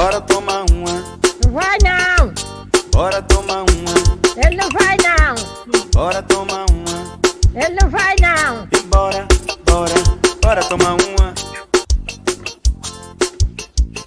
Bora tomar uma. Não vai não. Bora tomar uma. Ele não vai não. Bora tomar uma. Ele não vai não. E bora, bora, bora tomar uma.